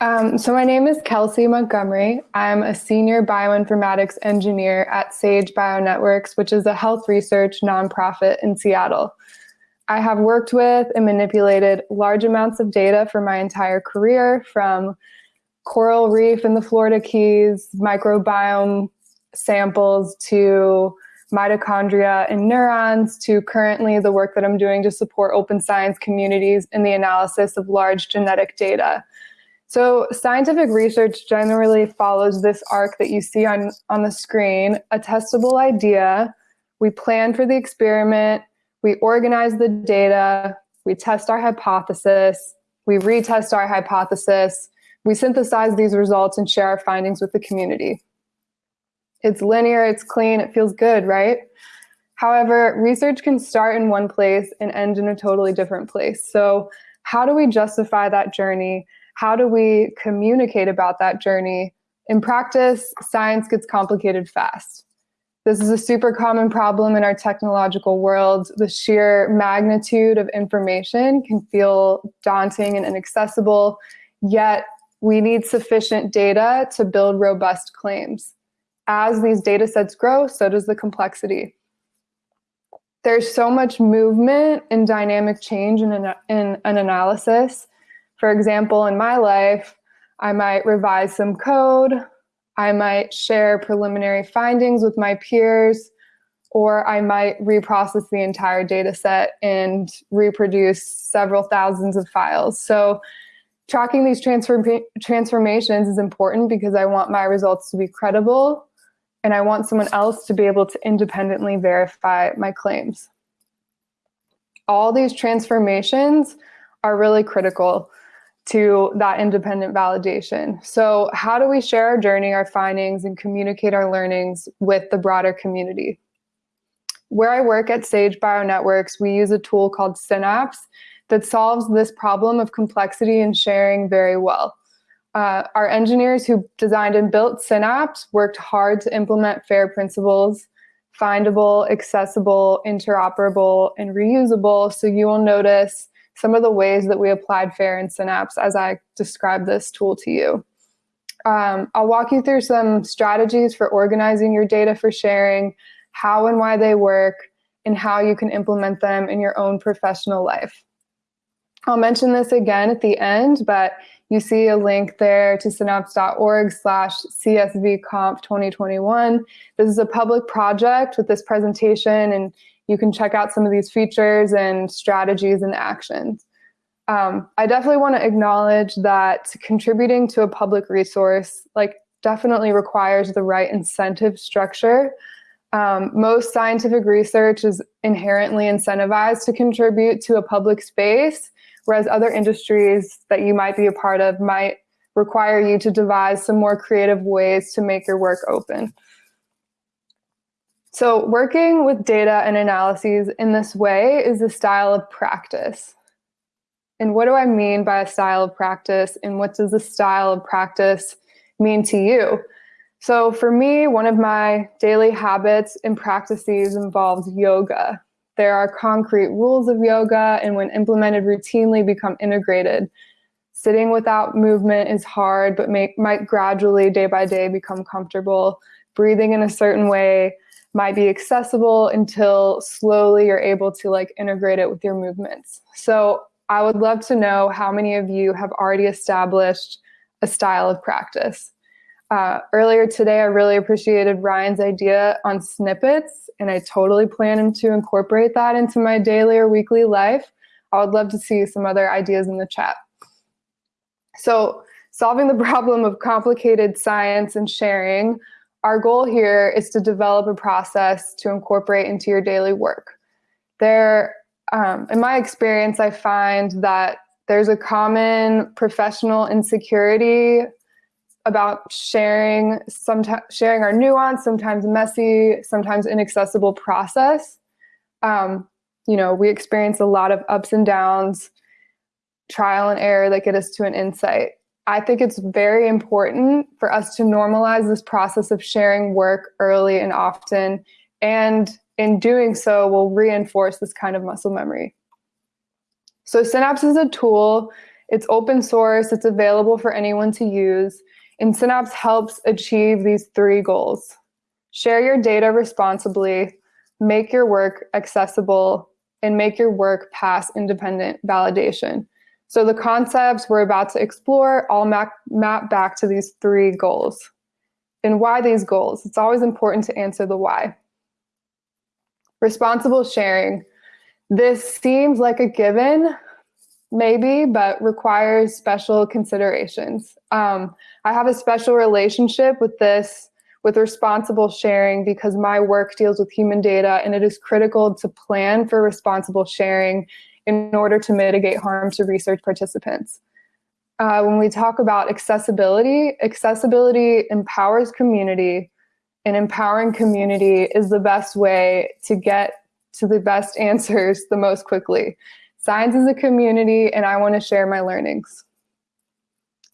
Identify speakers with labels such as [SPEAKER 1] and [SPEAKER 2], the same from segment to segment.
[SPEAKER 1] Um, so my name is Kelsey Montgomery. I'm a senior bioinformatics engineer at Sage Bionetworks, which is a health research nonprofit in Seattle. I have worked with and manipulated large amounts of data for my entire career, from coral reef in the Florida Keys, microbiome samples to mitochondria and neurons to currently the work that I'm doing to support open science communities in the analysis of large genetic data. So scientific research generally follows this arc that you see on, on the screen, a testable idea, we plan for the experiment, we organize the data, we test our hypothesis, we retest our hypothesis, we synthesize these results and share our findings with the community. It's linear, it's clean, it feels good, right? However, research can start in one place and end in a totally different place. So how do we justify that journey? How do we communicate about that journey? In practice, science gets complicated fast. This is a super common problem in our technological world. The sheer magnitude of information can feel daunting and inaccessible, yet we need sufficient data to build robust claims as these data sets grow, so does the complexity. There's so much movement and dynamic change in an, in an analysis. For example, in my life, I might revise some code, I might share preliminary findings with my peers, or I might reprocess the entire data set and reproduce several thousands of files. So tracking these transform transformations is important because I want my results to be credible and I want someone else to be able to independently verify my claims. All these transformations are really critical to that independent validation. So how do we share our journey, our findings, and communicate our learnings with the broader community? Where I work at Sage Bionetworks, we use a tool called Synapse that solves this problem of complexity and sharing very well. Uh, our engineers who designed and built Synapse worked hard to implement FAIR principles, findable, accessible, interoperable, and reusable. So you will notice some of the ways that we applied FAIR in Synapse as I describe this tool to you. Um, I'll walk you through some strategies for organizing your data for sharing, how and why they work, and how you can implement them in your own professional life. I'll mention this again at the end, but you see a link there to synapse.org slash csvconf 2021. This is a public project with this presentation and you can check out some of these features and strategies and actions. Um, I definitely want to acknowledge that contributing to a public resource like definitely requires the right incentive structure. Um, most scientific research is inherently incentivized to contribute to a public space whereas other industries that you might be a part of might require you to devise some more creative ways to make your work open. So working with data and analyses in this way is a style of practice. And what do I mean by a style of practice and what does a style of practice mean to you? So for me, one of my daily habits and practices involves yoga. There are concrete rules of yoga and when implemented routinely become integrated. Sitting without movement is hard, but may, might gradually day by day become comfortable. Breathing in a certain way might be accessible until slowly you're able to like integrate it with your movements. So I would love to know how many of you have already established a style of practice. Uh, earlier today, I really appreciated Ryan's idea on snippets, and I totally plan to incorporate that into my daily or weekly life. I would love to see some other ideas in the chat. So solving the problem of complicated science and sharing, our goal here is to develop a process to incorporate into your daily work. There, um, in my experience, I find that there's a common professional insecurity about sharing sharing our nuance, sometimes messy, sometimes inaccessible process. Um, you know, we experience a lot of ups and downs, trial and error that get us to an insight. I think it's very important for us to normalize this process of sharing work early and often. And in doing so, we'll reinforce this kind of muscle memory. So Synapse is a tool It's open source, it's available for anyone to use, and Synapse helps achieve these three goals. Share your data responsibly, make your work accessible, and make your work pass independent validation. So the concepts we're about to explore all map, map back to these three goals. And why these goals? It's always important to answer the why. Responsible sharing. This seems like a given, maybe, but requires special considerations. Um, I have a special relationship with this, with responsible sharing because my work deals with human data and it is critical to plan for responsible sharing in order to mitigate harm to research participants. Uh, when we talk about accessibility, accessibility empowers community and empowering community is the best way to get to the best answers the most quickly. Science is a community and I wanna share my learnings.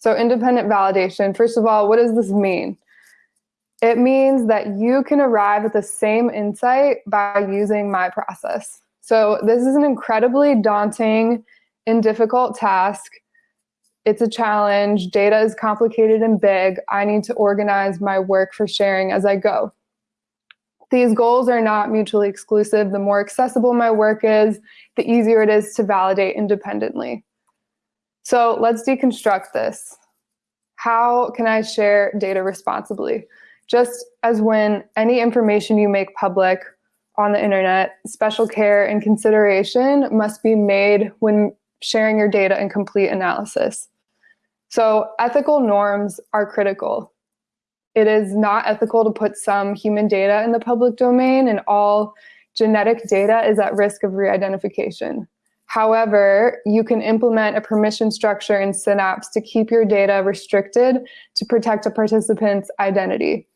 [SPEAKER 1] So independent validation, first of all, what does this mean? It means that you can arrive at the same insight by using my process. So this is an incredibly daunting and difficult task. It's a challenge. Data is complicated and big. I need to organize my work for sharing as I go. These goals are not mutually exclusive. The more accessible my work is, the easier it is to validate independently. So let's deconstruct this. How can I share data responsibly? Just as when any information you make public on the internet, special care and consideration must be made when sharing your data and complete analysis. So ethical norms are critical. It is not ethical to put some human data in the public domain and all genetic data is at risk of re-identification. However, you can implement a permission structure in Synapse to keep your data restricted to protect a participant's identity.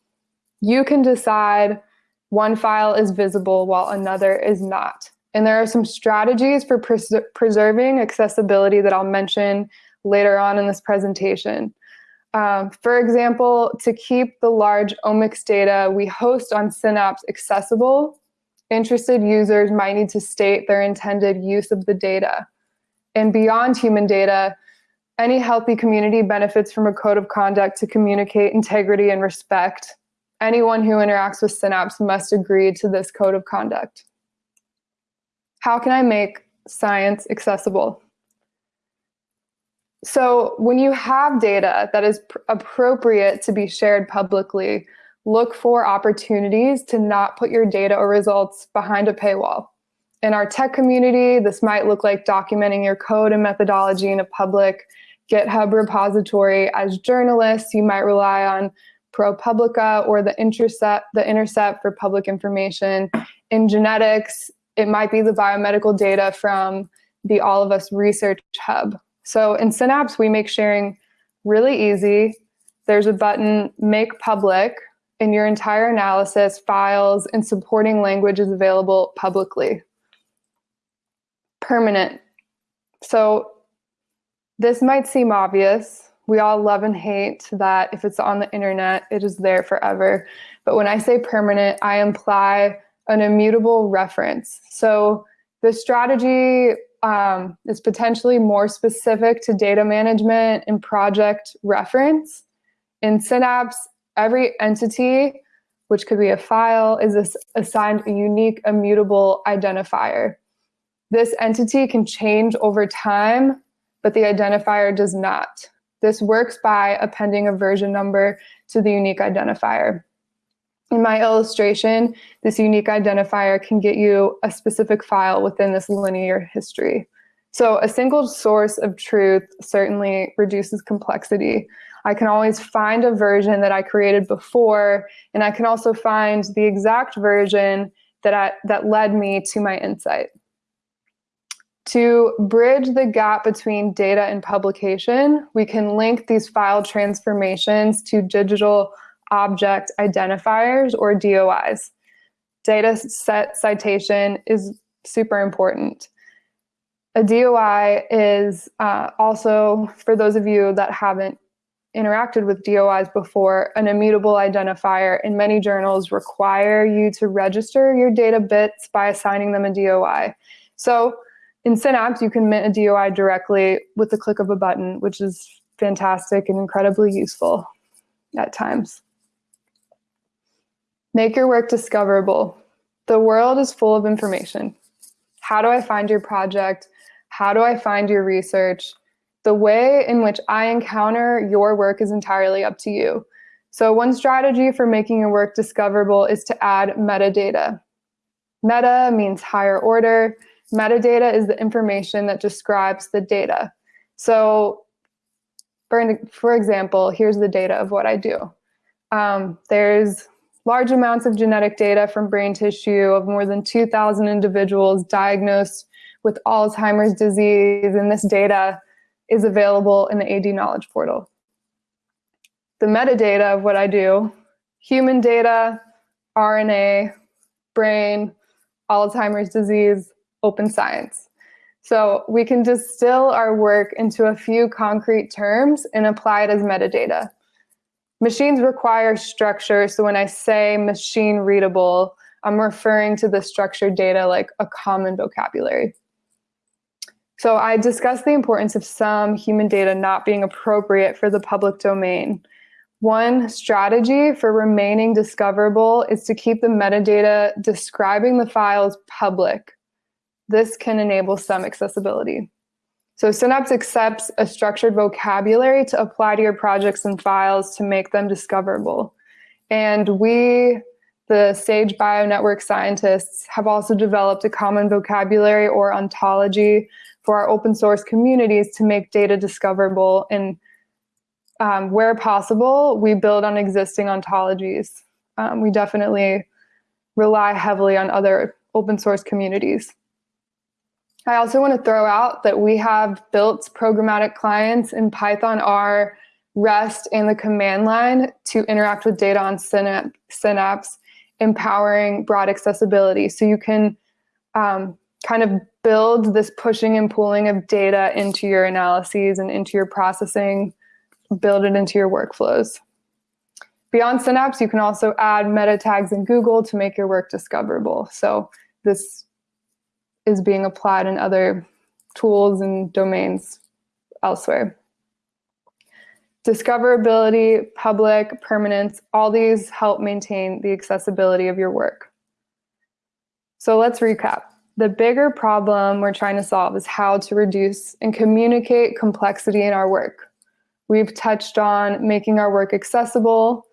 [SPEAKER 1] You can decide one file is visible while another is not. And there are some strategies for pres preserving accessibility that I'll mention later on in this presentation. Um, for example, to keep the large omics data we host on Synapse accessible, interested users might need to state their intended use of the data. And beyond human data, any healthy community benefits from a code of conduct to communicate integrity and respect Anyone who interacts with Synapse must agree to this code of conduct. How can I make science accessible? So when you have data that is appropriate to be shared publicly, look for opportunities to not put your data or results behind a paywall. In our tech community, this might look like documenting your code and methodology in a public GitHub repository. As journalists, you might rely on ProPublica or the Intercept, the Intercept for public information. In genetics, it might be the biomedical data from the All of Us Research Hub. So in Synapse, we make sharing really easy. There's a button, Make Public, and your entire analysis, files, and supporting language is available publicly. Permanent. So this might seem obvious, we all love and hate that if it's on the internet, it is there forever. But when I say permanent, I imply an immutable reference. So the strategy um, is potentially more specific to data management and project reference. In Synapse, every entity, which could be a file, is assigned a unique immutable identifier. This entity can change over time, but the identifier does not. This works by appending a version number to the unique identifier. In my illustration, this unique identifier can get you a specific file within this linear history. So a single source of truth certainly reduces complexity. I can always find a version that I created before, and I can also find the exact version that, I, that led me to my insight. To bridge the gap between data and publication, we can link these file transformations to digital object identifiers or DOIs. Data set citation is super important. A DOI is uh, also, for those of you that haven't interacted with DOIs before, an immutable identifier in many journals require you to register your data bits by assigning them a DOI. So In Synapse, you can mint a DOI directly with the click of a button, which is fantastic and incredibly useful at times. Make your work discoverable. The world is full of information. How do I find your project? How do I find your research? The way in which I encounter your work is entirely up to you. So one strategy for making your work discoverable is to add metadata. Meta means higher order. Metadata is the information that describes the data. So for, for example, here's the data of what I do. Um, there's large amounts of genetic data from brain tissue of more than 2,000 individuals diagnosed with Alzheimer's disease, and this data is available in the AD Knowledge Portal. The metadata of what I do, human data, RNA, brain, Alzheimer's disease, open science. So we can distill our work into a few concrete terms and apply it as metadata. Machines require structure, so when I say machine readable, I'm referring to the structured data like a common vocabulary. So I discussed the importance of some human data not being appropriate for the public domain. One strategy for remaining discoverable is to keep the metadata describing the files public. This can enable some accessibility. So Synapse accepts a structured vocabulary to apply to your projects and files to make them discoverable. And we, the Sage Bionetwork scientists, have also developed a common vocabulary or ontology for our open source communities to make data discoverable. And um, where possible, we build on existing ontologies. Um, we definitely rely heavily on other open source communities. I also want to throw out that we have built programmatic clients in Python, R, REST, and the command line to interact with data on Synapse, empowering broad accessibility. So you can um, kind of build this pushing and pulling of data into your analyses and into your processing, build it into your workflows. Beyond Synapse, you can also add meta tags in Google to make your work discoverable. So this is being applied in other tools and domains elsewhere. Discoverability, public, permanence, all these help maintain the accessibility of your work. So let's recap. The bigger problem we're trying to solve is how to reduce and communicate complexity in our work. We've touched on making our work accessible,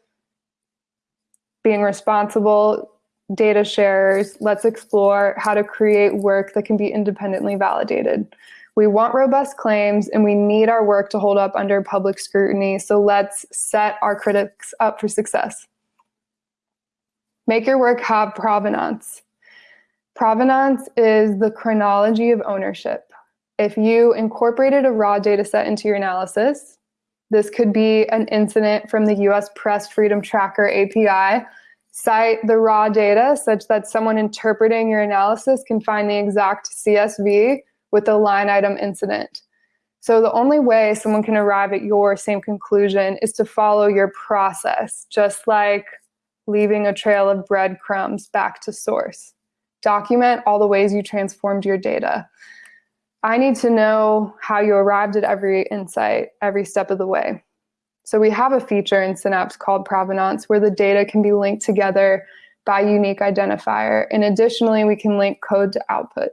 [SPEAKER 1] being responsible, data sharers, let's explore how to create work that can be independently validated. We want robust claims and we need our work to hold up under public scrutiny, so let's set our critics up for success. Make your work have provenance. Provenance is the chronology of ownership. If you incorporated a raw data set into your analysis, this could be an incident from the US Press Freedom Tracker API cite the raw data such that someone interpreting your analysis can find the exact CSV with the line item incident. So the only way someone can arrive at your same conclusion is to follow your process, just like leaving a trail of breadcrumbs back to source. Document all the ways you transformed your data. I need to know how you arrived at every insight, every step of the way. So we have a feature in Synapse called provenance where the data can be linked together by unique identifier. And additionally, we can link code to output.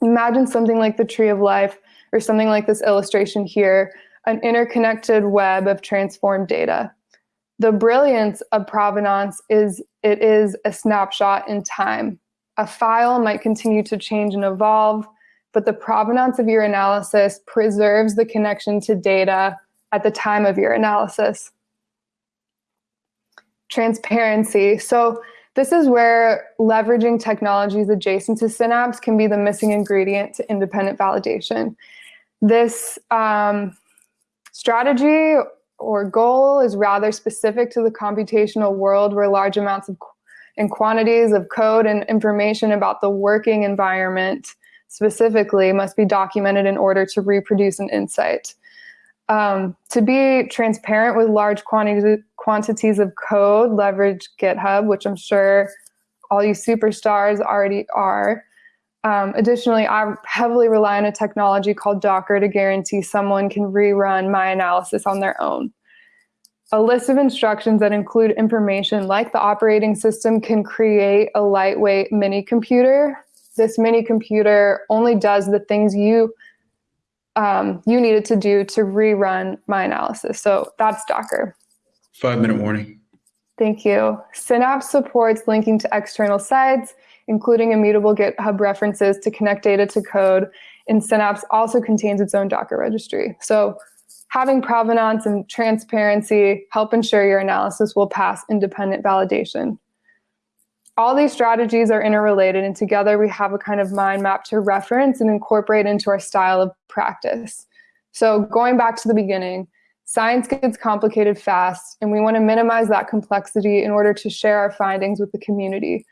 [SPEAKER 1] Imagine something like the tree of life or something like this illustration here, an interconnected web of transformed data. The brilliance of provenance is it is a snapshot in time. A file might continue to change and evolve, but the provenance of your analysis preserves the connection to data at the time of your analysis. Transparency. So this is where leveraging technologies adjacent to Synapse can be the missing ingredient to independent validation. This um, strategy or goal is rather specific to the computational world where large amounts of and quantities of code and information about the working environment specifically must be documented in order to reproduce an insight. Um, to be transparent with large quantities quantities of code, leverage GitHub, which I'm sure all you superstars already are. Um, additionally, I heavily rely on a technology called Docker to guarantee someone can rerun my analysis on their own. A list of instructions that include information like the operating system can create a lightweight mini computer. This mini computer only does the things you um, you needed to do to rerun my analysis. So that's Docker.
[SPEAKER 2] Five minute warning.
[SPEAKER 1] Thank you. Synapse supports linking to external sites, including immutable GitHub references to connect data to code. And Synapse also contains its own Docker registry. So having provenance and transparency help ensure your analysis will pass independent validation. All these strategies are interrelated and together we have a kind of mind map to reference and incorporate into our style of practice. So going back to the beginning, Science gets complicated fast, and we want to minimize that complexity in order to share our findings with the community.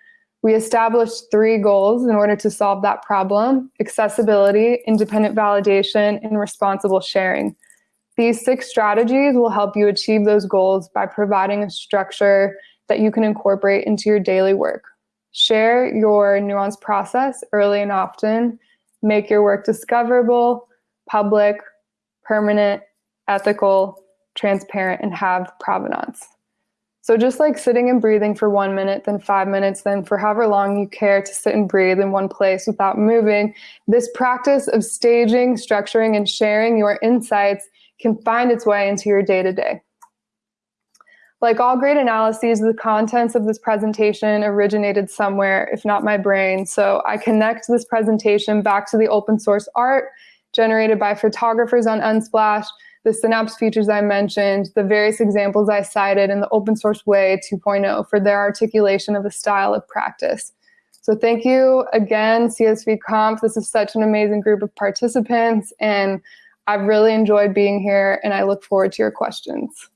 [SPEAKER 1] We established three goals in order to solve that problem, accessibility, independent validation, and responsible sharing. These six strategies will help you achieve those goals by providing a structure that you can incorporate into your daily work. Share your nuanced process early and often, make your work discoverable, public, permanent, ethical, transparent, and have provenance. So just like sitting and breathing for one minute, then five minutes, then for however long you care to sit and breathe in one place without moving, this practice of staging, structuring, and sharing your insights can find its way into your day-to-day. Like all great analyses, the contents of this presentation originated somewhere, if not my brain. So I connect this presentation back to the open source art generated by photographers on Unsplash, the Synapse features I mentioned, the various examples I cited, and the open source way 2.0 for their articulation of a style of practice. So thank you again, CSV Conf. This is such an amazing group of participants, and I've really enjoyed being here, and I look forward to your questions.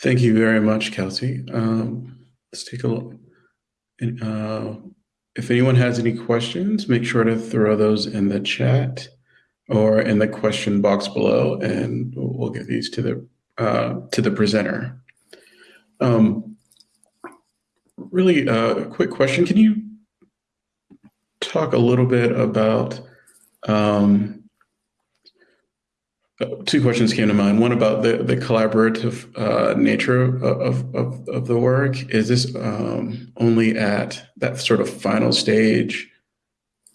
[SPEAKER 2] Thank you very much, Kelsey. Um, let's take a look. Uh, if anyone has any questions, make sure to throw those in the chat or in the question box below, and we'll get these to the uh, to the presenter. Um, really, a uh, quick question: Can you talk a little bit about um, two questions came to mind. One about the, the collaborative uh, nature of, of, of, the work. Is this um, only at that sort of final stage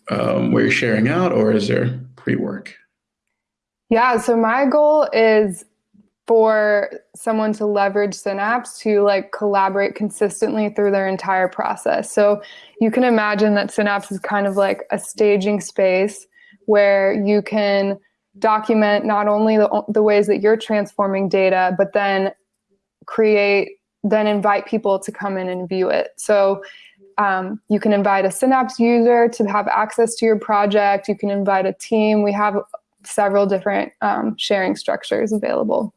[SPEAKER 2] um, where you're sharing out, or is there pre-work?
[SPEAKER 1] Yeah, so my goal is for someone to leverage Synapse to like collaborate consistently through their entire process. So you can imagine that Synapse is kind of like a staging space where you can document not only the, the ways that you're transforming data, but then create, then invite people to come in and view it. So um, you can invite a Synapse user to have access to your project. You can invite a team. We have several different um, sharing structures available.